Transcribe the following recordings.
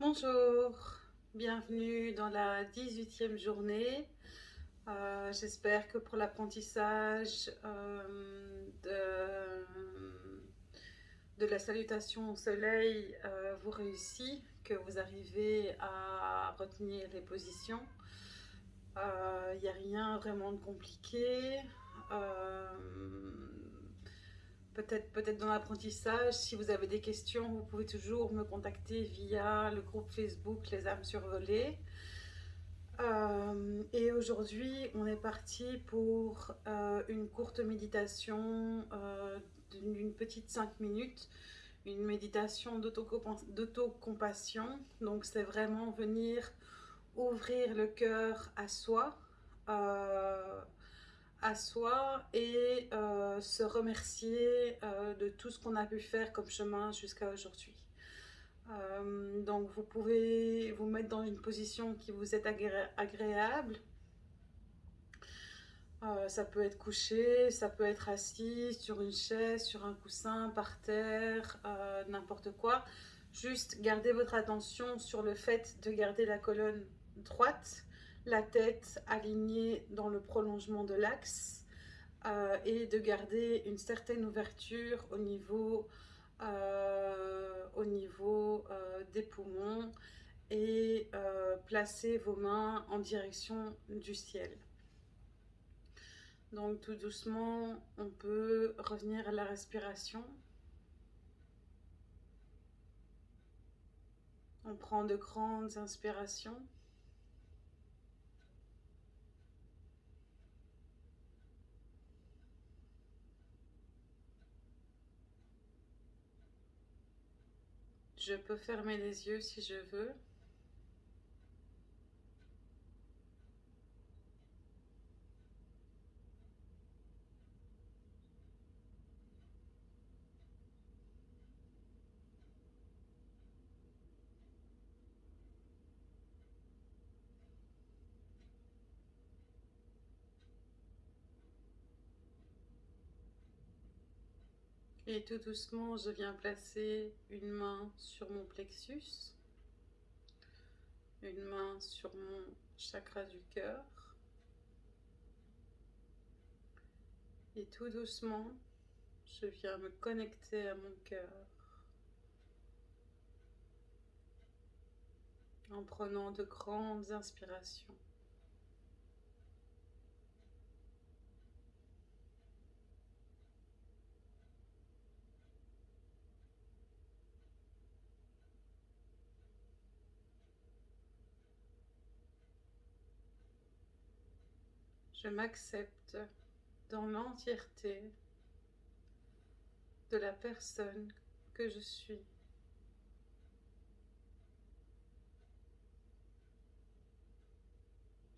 Bonjour, bienvenue dans la 18e journée. Euh, j'espère que pour l'apprentissage euh, de, la salutation au soleil, euh, vous réussissez, que vous arrivez à retenir les positions. Il n'y a rien vraiment de compliqué peut-être peut, -être, dans l'apprentissage. Si vous avez des questions, vous pouvez toujours me contacter via le groupe Facebook Les âmes survolées. Euh, et aujourd'hui, on est parti pour euh, une courte méditation euh, d'une petite 5 minutes, une méditation d'autocompassion. Donc, c'est vraiment venir ouvrir le cœur à soi, à soi et euh, se remercier euh, de tout ce qu'on a pu faire comme chemin jusqu'à aujourd'hui. Euh, donc vous pouvez vous mettre dans une position qui vous est agréable. ça peut être couché, ça peut être assis sur une chaise, sur un coussin, par terre, n'importe quoi. Juste gardez votre attention sur le fait de garder la colonne droite la tête alignée dans le prolongement de l'axe euh, et de garder une certaine ouverture au niveau, euh, euh, des poumons et placer vos mains en direction du ciel. Donc tout doucement, on peut revenir à la respiration. On prend de grandes inspirations. Je peux fermer les yeux si je veux. Et tout doucement, je viens placer une main sur mon plexus, une main sur mon chakra du cœur. Et tout doucement, je viens me connecter à mon cœur en prenant de grandes inspirations. Je m'accepte dans l'entièreté de la personne que je suis.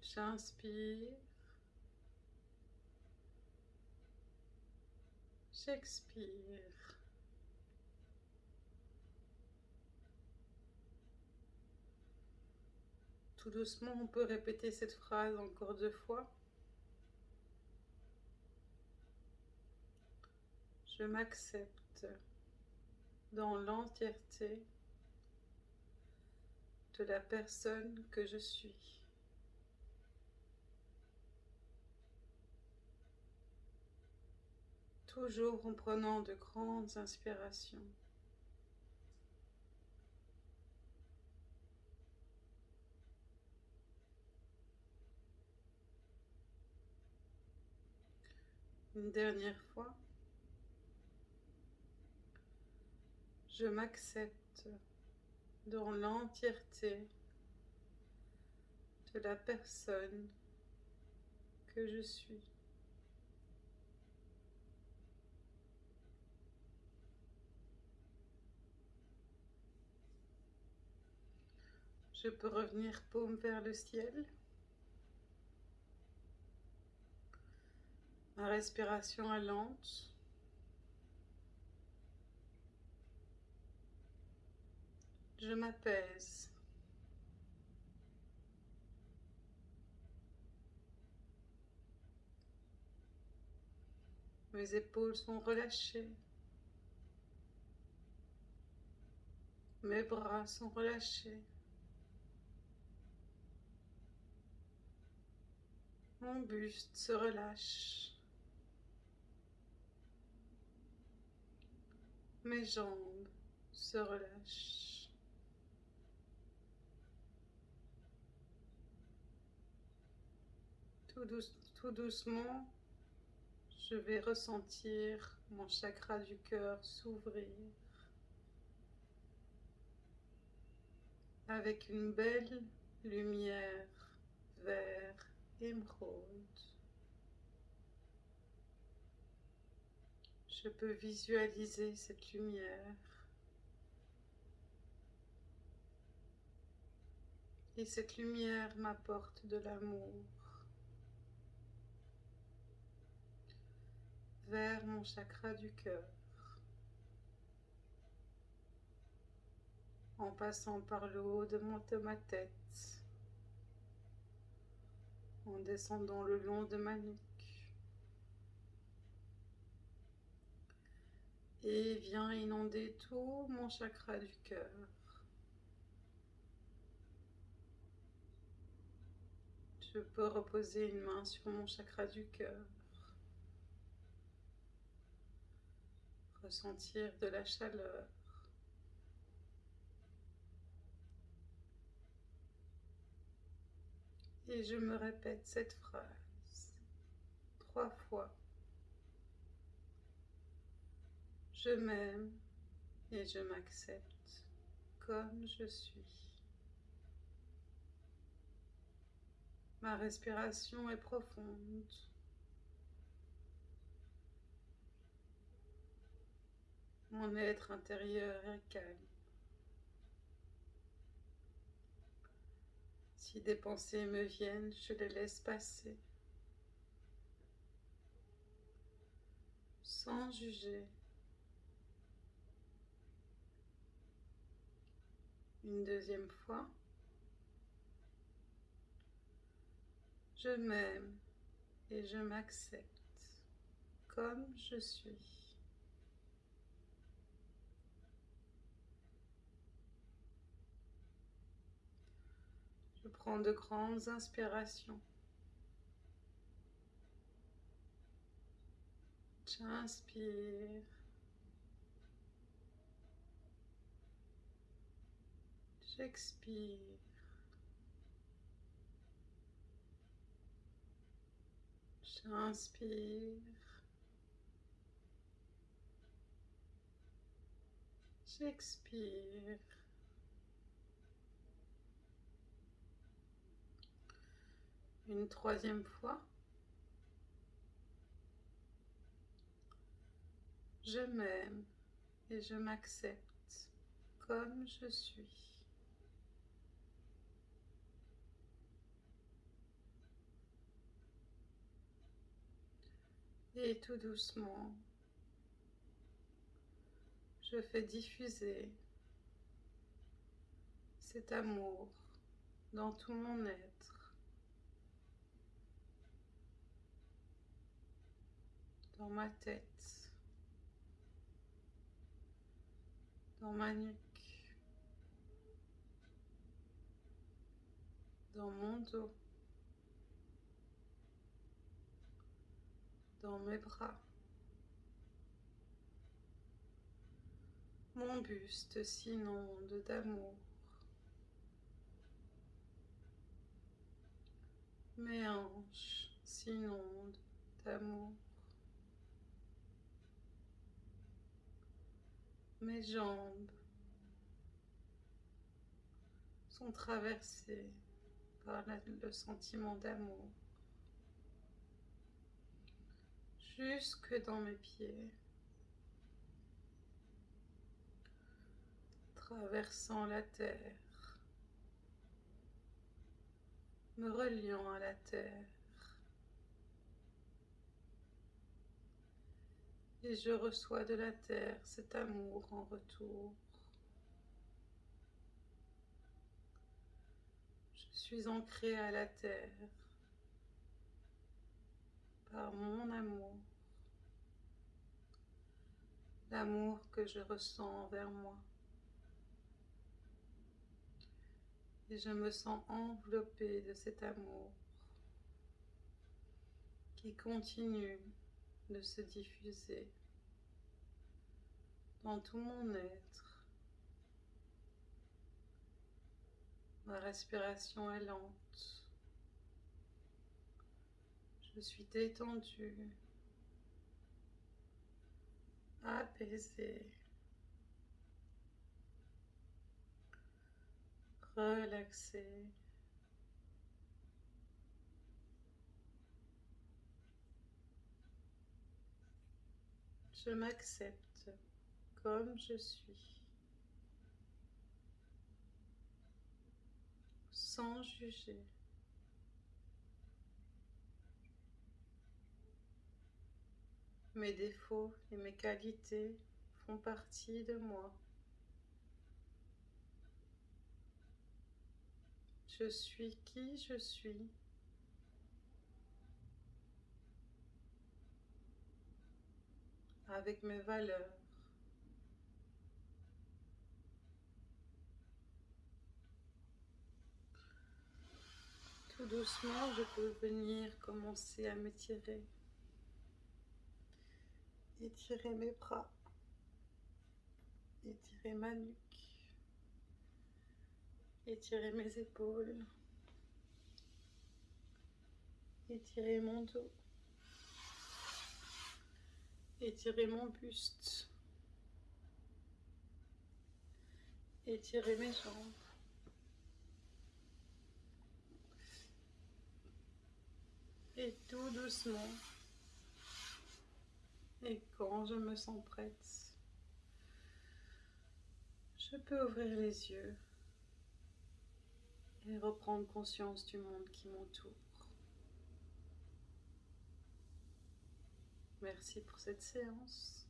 J'inspire. J'expire. Tout doucement, on peut répéter cette phrase encore deux fois. Je m'accepte dans l'entièreté de la personne que je suis. Toujours en prenant de grandes inspirations. Une dernière fois. Je m'accepte dans l'entièreté de la personne que je suis. Je peux revenir paume vers le ciel. Ma respiration est lente. Je m'apaise. Mes épaules sont relâchées. Mes bras sont relâchés. Mon buste se relâche. Mes jambes se relâchent. Tout, doucement, je vais ressentir mon chakra du cœur s'ouvrir. Avec une belle lumière vert émeraude. Je peux visualiser cette lumière. Et cette lumière m'apporte de l'amour vers mon chakra du cœur. en passant par le haut de, mon, de ma tête, en descendant le long de ma nuque, et vient inonder tout mon chakra du cœur. Je peux reposer une main sur mon chakra du cœur. Ressentir de la chaleur. Et je me répète cette phrase trois fois. Je m'aime et je m'accepte comme je suis. Ma respiration est profonde. Mon être intérieur est calme. Si des pensées me viennent, je les laisse passer. Sans juger. Une deuxième fois. Je m'aime et je m'accepte comme je suis. Je prends de grandes inspirations. J'inspire. J'expire. J'inspire. J'expire. Une troisième fois. Je m'aime et je m'accepte comme je suis. Et tout doucement, je fais diffuser cet amour dans tout mon être. Dans ma tête, dans ma nuque, dans mon dos, dans mes bras. Mon buste s'inonde d'amour. Mes hanches s'inondent d'amour. Mes jambes sont traversées par le sentiment d'amour jusque dans mes pieds, traversant la terre, me reliant à la terre. Et je reçois de la terre cet amour en retour. Je suis ancrée à la terre par mon amour, l'amour que je ressens envers moi. Et je me sens enveloppée de cet amour qui continue de se diffuser dans tout mon être. Ma respiration est lente. Je suis détendue, apaisée, relaxée. Je m'accepte comme je suis, sans juger. Mes défauts et mes qualités font partie de moi. Je suis qui je suis. Avec mes valeurs. Tout doucement, je peux venir commencer à m'étirer. Étirer mes bras. Étirer ma nuque. Étirer mes épaules. Étirer mon dos. Étirer mon buste. Étirer mes jambes. Et tout doucement, et quand je me sens prête, je peux ouvrir les yeux et reprendre conscience du monde qui m'entoure. Merci pour cette séance.